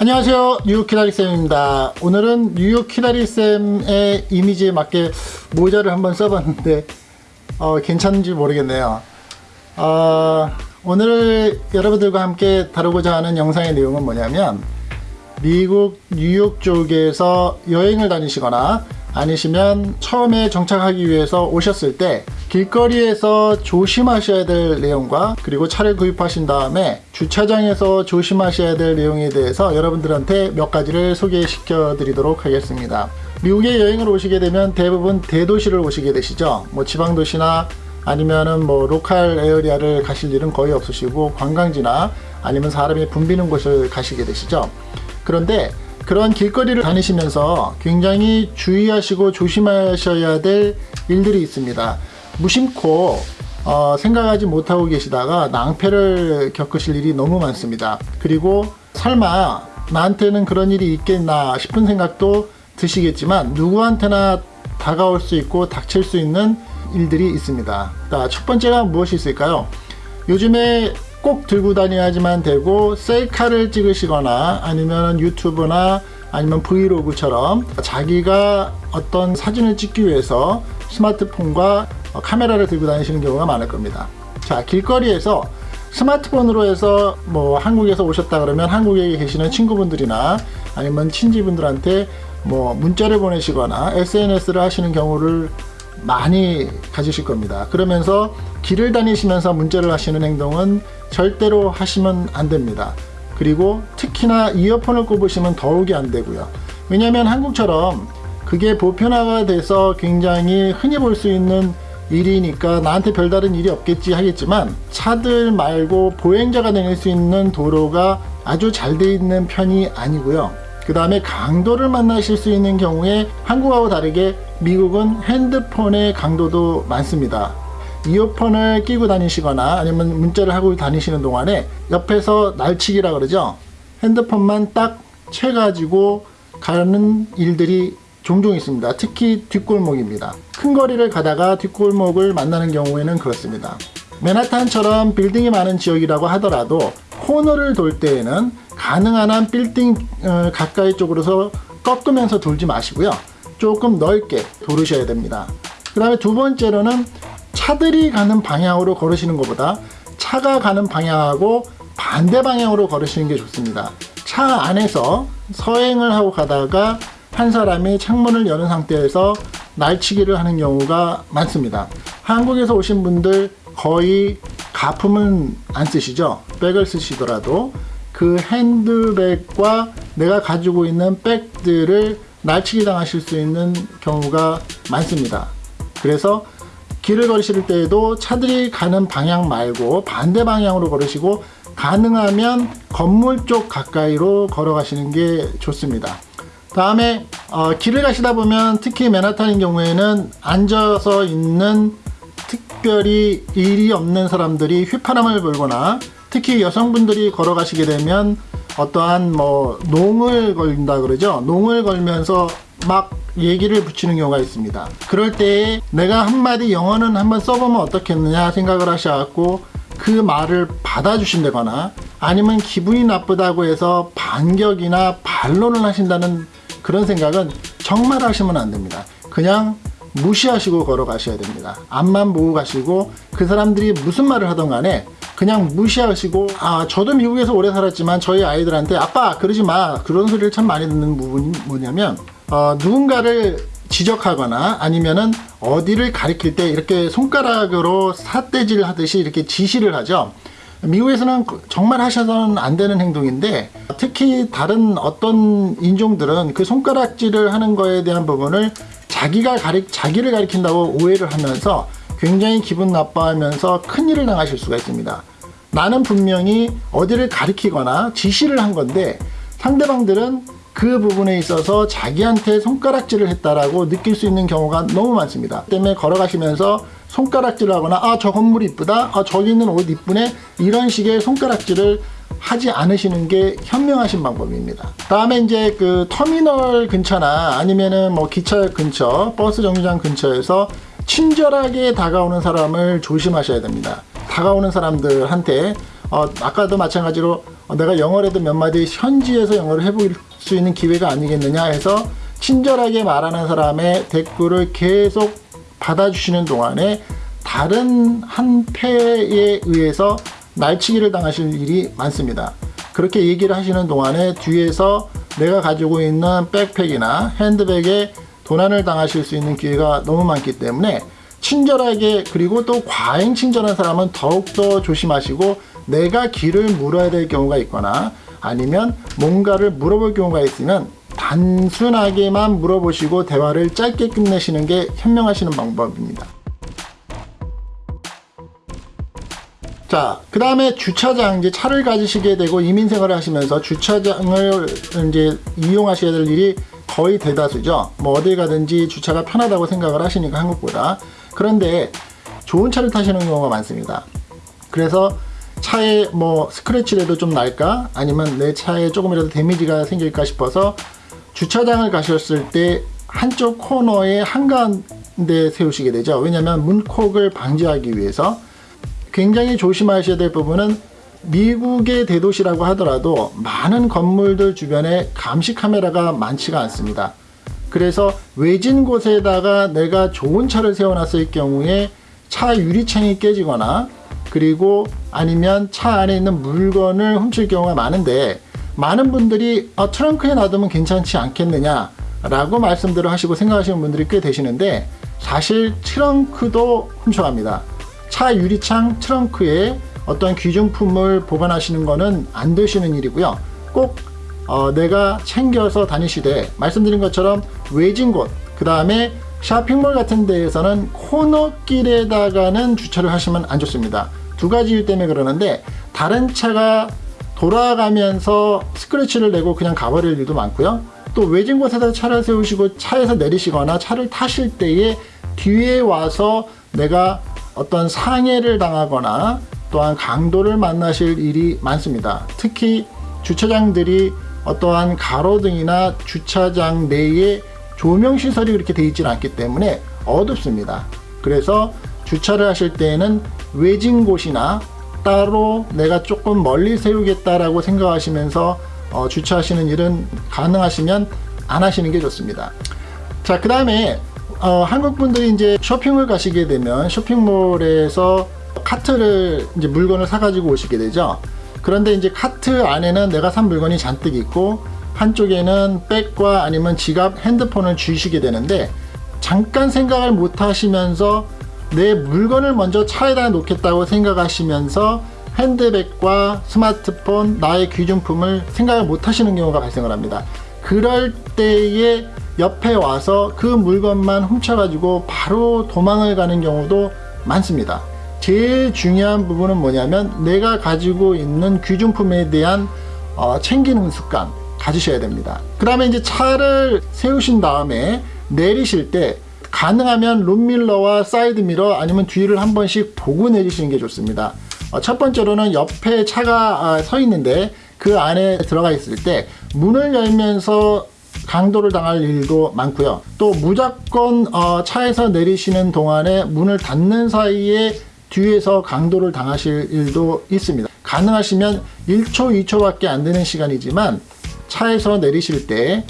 안녕하세요. 뉴욕 키다리쌤입니다. 오늘은 뉴욕 키다리쌤의 이미지에 맞게 모자를 한번 써봤는데 어, 괜찮은지 모르겠네요. 어, 오늘 여러분들과 함께 다루고자 하는 영상의 내용은 뭐냐면 미국 뉴욕 쪽에서 여행을 다니시거나 아니시면 처음에 정착하기 위해서 오셨을 때 길거리에서 조심하셔야 될 내용과 그리고 차를 구입하신 다음에 주차장에서 조심하셔야 될 내용에 대해서 여러분들한테 몇 가지를 소개시켜 드리도록 하겠습니다. 미국에 여행을 오시게 되면 대부분 대도시를 오시게 되시죠. 뭐 지방도시나 아니면은 뭐 local area를 가실 일은 거의 없으시고 관광지나 아니면 사람이 붐비는 곳을 가시게 되시죠. 그런데 그런 길거리를 다니시면서 굉장히 주의하시고 조심하셔야 될 일들이 있습니다. 무심코 어, 생각하지 못하고 계시다가 낭패를 겪으실 일이 너무 많습니다. 그리고 설마 나한테는 그런 일이 있겠나 싶은 생각도 드시겠지만 누구한테나 다가올 수 있고 닥칠 수 있는 일들이 있습니다. 자, 첫 번째가 무엇이 있을까요? 요즘에 꼭 들고 다녀야지만 되고 셀카를 찍으시거나 아니면 유튜브나 아니면 브이로그처럼 자기가 어떤 사진을 찍기 위해서 스마트폰과 카메라를 들고 다니시는 경우가 많을 겁니다. 자, 길거리에서 스마트폰으로 해서 뭐 한국에서 오셨다 그러면 한국에 계시는 친구분들이나 아니면 친지분들한테 뭐 문자를 보내시거나 SNS를 하시는 경우를 많이 가지실 겁니다. 그러면서 길을 다니시면서 문자를 하시는 행동은 절대로 하시면 안 됩니다. 그리고 특히나 이어폰을 꼽으시면 더욱이 안 되고요. 왜냐하면 한국처럼 그게 보편화가 돼서 굉장히 흔히 볼 수 있는 일이니까 나한테 별다른 일이 없겠지 하겠지만 차들 말고 보행자가 다닐 수 있는 도로가 아주 잘 돼 있는 편이 아니고요. 그 다음에 강도를 만나실 수 있는 경우에 한국하고 다르게 미국은 핸드폰의 강도도 많습니다. 이어폰을 끼고 다니시거나 아니면 문자를 하고 다니시는 동안에 옆에서 날치기라 그러죠. 핸드폰만 딱 채 가지고 가는 일들이 종종 있습니다. 특히 뒷골목입니다. 큰 거리를 가다가 뒷골목을 만나는 경우에는 그렇습니다. 맨하탄처럼 빌딩이 많은 지역이라고 하더라도 코너를 돌 때에는 가능한 한 빌딩 어, 가까이 쪽으로서 꺾으면서 돌지 마시고요. 조금 넓게 돌으셔야 됩니다. 그 다음에 두 번째로는 차들이 가는 방향으로 걸으시는 것보다 차가 가는 방향하고 반대 방향으로 걸으시는 게 좋습니다. 차 안에서 서행을 하고 가다가 한 사람이 창문을 여는 상태에서 날치기를 하는 경우가 많습니다. 한국에서 오신 분들 거의 가품은 안 쓰시죠? 백을 쓰시더라도 그 핸드백과 내가 가지고 있는 백들을 날치기 당하실 수 있는 경우가 많습니다. 그래서 길을 걸으실 때에도 차들이 가는 방향 말고 반대 방향으로 걸으시고 가능하면 건물 쪽 가까이로 걸어가시는 게 좋습니다. 다음에 어, 길을 가시다 보면 특히 맨하탄인 경우에는 앉아서 있는 특별히 일이 없는 사람들이 휘파람을 불거나 특히 여성분들이 걸어가시게 되면 어떠한 뭐 농을 걸린다 그러죠? 농을 걸면서 막 얘기를 붙이는 경우가 있습니다. 그럴 때 내가 한마디 영어는 한번 써보면 어떻겠느냐 생각을 하셔갖고 그 말을 받아주신다거나 아니면 기분이 나쁘다고 해서 반격이나 반론을 하신다는 그런 생각은 정말 하시면 안 됩니다. 그냥 무시하시고 걸어가셔야 됩니다. 앞만 보고 가시고 그 사람들이 무슨 말을 하던 간에 그냥 무시하시고 아 저도 미국에서 오래 살았지만 저희 아이들한테 아빠 그러지 마 그런 소리를 참 많이 듣는 부분이 뭐냐면 어, 누군가를 지적하거나 아니면은 어디를 가리킬 때 이렇게 손가락으로 삿대질 하듯이 이렇게 지시를 하죠 미국에서는 정말 하셔서는 안 되는 행동인데 특히 다른 어떤 인종들은 그 손가락질을 하는 거에 대한 부분을 자기가 가리, 자기를 가리킨다고 오해를 하면서 굉장히 기분 나빠하면서 큰일을 당하실 수가 있습니다. 나는 분명히 어디를 가리키거나 지시를 한 건데 상대방들은 그 부분에 있어서 자기한테 손가락질을 했다라고 느낄 수 있는 경우가 너무 많습니다. 때문에 걸어가시면서 손가락질을 하거나 아 저 건물 이쁘다 아 저기 있는 옷 이쁘네 이런 식의 손가락질을 하지 않으시는 게 현명하신 방법입니다. 다음에 이제 그 터미널 근처나 아니면은 뭐 기차역 근처 버스 정류장 근처에서 친절하게 다가오는 사람을 조심하셔야 됩니다. 다가오는 사람들한테 어, 아까도 마찬가지로 어, 내가 영어라도 몇 마디 현지에서 영어를 해볼 수 있는 기회가 아니겠느냐 해서 친절하게 말하는 사람의 댓글을 계속 받아주시는 동안에 다른 한 패에 의해서 날치기를 당하실 일이 많습니다. 그렇게 얘기를 하시는 동안에 뒤에서 내가 가지고 있는 백팩이나 핸드백에 도난을 당하실 수 있는 기회가 너무 많기 때문에 친절하게 그리고 또 과잉 친절한 사람은 더욱더 조심하시고 내가 길을 물어야 될 경우가 있거나 아니면 뭔가를 물어볼 경우가 있으면 단순하게만 물어보시고 대화를 짧게 끝내시는 게 현명하시는 방법입니다. 자, 그 다음에 주차장, 이제 차를 가지시게 되고 이민 생활을 하시면서 주차장을 이제 이용하셔야 될 일이 거의 대다수죠. 뭐 어딜 가든지 주차가 편하다고 생각을 하시니까 한국보다. 그런데 좋은 차를 타시는 경우가 많습니다. 그래서 차에 뭐 스크래치라도 좀 날까? 아니면 내 차에 조금이라도 데미지가 생길까 싶어서 주차장을 가셨을 때 한쪽 코너에 한가운데 세우시게 되죠. 왜냐하면 문콕을 방지하기 위해서 굉장히 조심하셔야 될 부분은 미국의 대도시라고 하더라도 많은 건물들 주변에 감시 카메라가 많지가 않습니다. 그래서 외진 곳에다가 내가 좋은 차를 세워놨을 경우에 차 유리창이 깨지거나 그리고 아니면 차 안에 있는 물건을 훔칠 경우가 많은데 많은 분들이 어, 트렁크에 놔두면 괜찮지 않겠느냐 라고 말씀들을 하시고 생각하시는 분들이 꽤 되시는데 사실 트렁크도 훔쳐갑니다. 차 유리창 트렁크에 어떤 귀중품을 보관하시는 것은 안 되시는 일이고요. 꼭 어, 내가 챙겨서 다니시되 말씀드린 것처럼 외진 곳, 그 다음에 쇼핑몰 같은 데에서는 코너길에다가는 주차를 하시면 안 좋습니다. 두 가지 이유 때문에 그러는데 다른 차가 돌아가면서 스크래치를 내고 그냥 가버릴 일도 많고요. 또 외진 곳에다 차를 세우시고 차에서 내리시거나 차를 타실 때에 뒤에 와서 내가 어떤 상해를 당하거나 또한 강도를 만나실 일이 많습니다. 특히 주차장들이 어떠한 가로등이나 주차장 내에 조명시설이 그렇게 되어 있지는 않기 때문에 어둡습니다. 그래서 주차를 하실 때에는 외진 곳이나 따로 내가 조금 멀리 세우겠다라고 생각하시면서 어, 주차하시는 일은 가능하시면 안 하시는 게 좋습니다. 자, 그 다음에 어, 한국 분들이 이제 쇼핑을 가시게 되면 쇼핑몰에서 카트를 이제 물건을 사가지고 오시게 되죠. 그런데 이제 카트 안에는 내가 산 물건이 잔뜩 있고 한쪽에는 백과 아니면 지갑, 핸드폰을 주시게 되는데 잠깐 생각을 못 하시면서 내 물건을 먼저 차에다 놓겠다고 생각하시면서 핸드백과 스마트폰, 나의 귀중품을 생각을 못 하시는 경우가 발생을 합니다. 그럴 때에 옆에 와서 그 물건만 훔쳐가지고 바로 도망을 가는 경우도 많습니다. 제일 중요한 부분은 뭐냐면 내가 가지고 있는 귀중품에 대한 어, 챙기는 습관 가지셔야 됩니다. 그 다음에 이제 차를 세우신 다음에 내리실 때 가능하면 룸미러와 사이드미러 아니면 뒤를 한 번씩 보고 내리시는 게 좋습니다. 어, 첫 번째로는 옆에 차가 아, 서 있는데 그 안에 들어가 있을 때 문을 열면서 강도를 당할 일도 많고요. 또 무조건 어, 차에서 내리시는 동안에 문을 닫는 사이에 뒤에서 강도를 당하실 일도 있습니다. 가능하시면 1초, 2초밖에 안 되는 시간이지만 차에서 내리실 때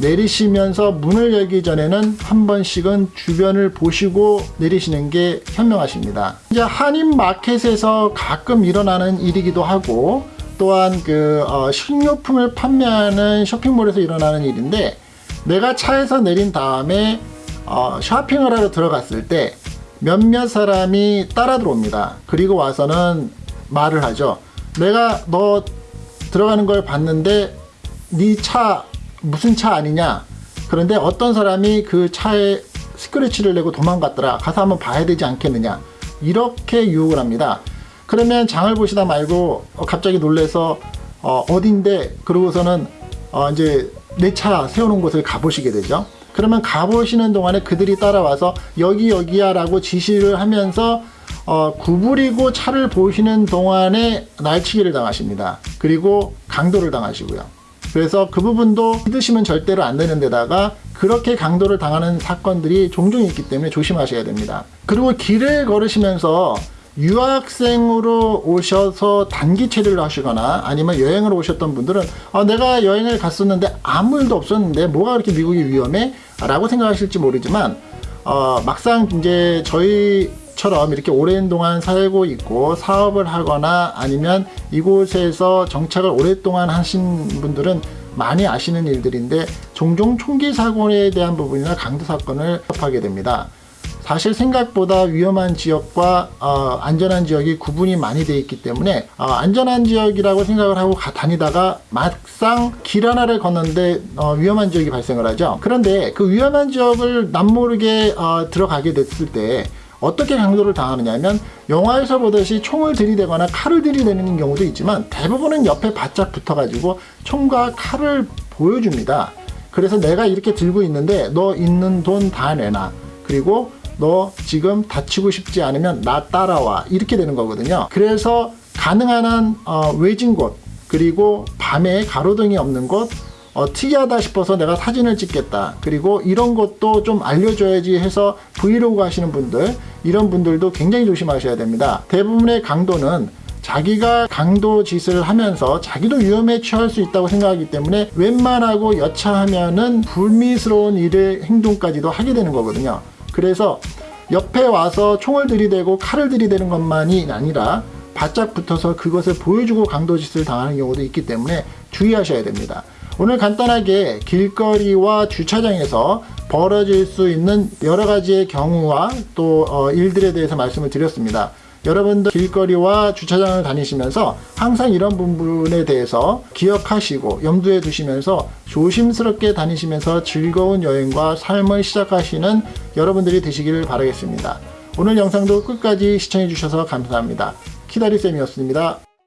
내리시면서 문을 열기 전에는 한 번씩은 주변을 보시고 내리시는 게 현명하십니다. 이제 한인 마켓에서 가끔 일어나는 일이기도 하고 또한 그 어, 식료품을 판매하는 쇼핑몰에서 일어나는 일인데 내가 차에서 내린 다음에 어, 쇼핑을 하러 들어갔을 때 몇몇 사람이 따라 들어옵니다. 그리고 와서는 말을 하죠. 내가 너 들어가는 걸 봤는데 네 차 무슨 차 아니냐? 그런데 어떤 사람이 그 차에 스크래치를 내고 도망갔더라. 가서 한번 봐야 되지 않겠느냐? 이렇게 유혹을 합니다. 그러면 장을 보시다 말고 어, 갑자기 놀래서 어, 어딘데 그러고서는 어, 이제 내 차 세우는 곳을 가보시게 되죠. 그러면 가보시는 동안에 그들이 따라와서 여기 여기야 라고 지시를 하면서 어, 구부리고 차를 보시는 동안에 날치기를 당하십니다. 그리고 강도를 당하시고요. 그래서 그 부분도 믿으시면 절대로 안 되는 데다가 그렇게 강도를 당하는 사건들이 종종 있기 때문에 조심하셔야 됩니다. 그리고 길을 걸으시면서 유학생으로 오셔서 단기 체류를 하시거나 아니면 여행을 오셨던 분들은 아, 내가 여행을 갔었는데 아무 일도 없었는데 뭐가 그렇게 미국이 위험해? 라고 생각하실지 모르지만 어, 막상 이제 저희 처럼 이렇게 오랜 동안 살고 있고 사업을 하거나 아니면 이곳에서 정착을 오랫동안 하신 분들은 많이 아시는 일들인데 종종 총기 사고에 대한 부분이나 강도 사건을 접하게 됩니다. 사실 생각보다 위험한 지역과 어, 안전한 지역이 구분이 많이 되어 있기 때문에 어, 안전한 지역이라고 생각을 하고 가- 다니다가 막상 길 하나를 걷는데 어, 위험한 지역이 발생을 하죠. 그런데 그 위험한 지역을 남모르게 어, 들어가게 됐을 때 어떻게 강도를 당하느냐면 영화에서 보듯이 총을 들이대거나 칼을 들이대는 경우도 있지만 대부분은 옆에 바짝 붙어가지고 총과 칼을 보여줍니다. 그래서 내가 이렇게 들고 있는데 너 있는 돈 다 내놔. 그리고 너 지금 다치고 싶지 않으면 나 따라와. 이렇게 되는 거거든요. 그래서 가능한 한 어, 외진 곳 그리고 밤에 가로등이 없는 곳 어, 특이하다 싶어서 내가 사진을 찍겠다. 그리고 이런 것도 좀 알려줘야지 해서 브이로그 하시는 분들, 이런 분들도 굉장히 조심하셔야 됩니다. 대부분의 강도는 자기가 강도 짓을 하면서 자기도 위험에 처할 수 있다고 생각하기 때문에 웬만하고 여차하면은 불미스러운 일의 행동까지도 하게 되는 거거든요. 그래서 옆에 와서 총을 들이대고 칼을 들이대는 것만이 아니라 바짝 붙어서 그것을 보여주고 강도짓을 당하는 경우도 있기 때문에 주의하셔야 됩니다. 오늘 간단하게 길거리와 주차장에서 벌어질 수 있는 여러 가지의 경우와 또 어, 일들에 대해서 말씀을 드렸습니다. 여러분들 길거리와 주차장을 다니시면서 항상 이런 부분에 대해서 기억하시고 염두에 두시면서 조심스럽게 다니시면서 즐거운 여행과 삶을 시작하시는 여러분들이 되시기를 바라겠습니다. 오늘 영상도 끝까지 시청해 주셔서 감사합니다. 키다리쌤이었습니다.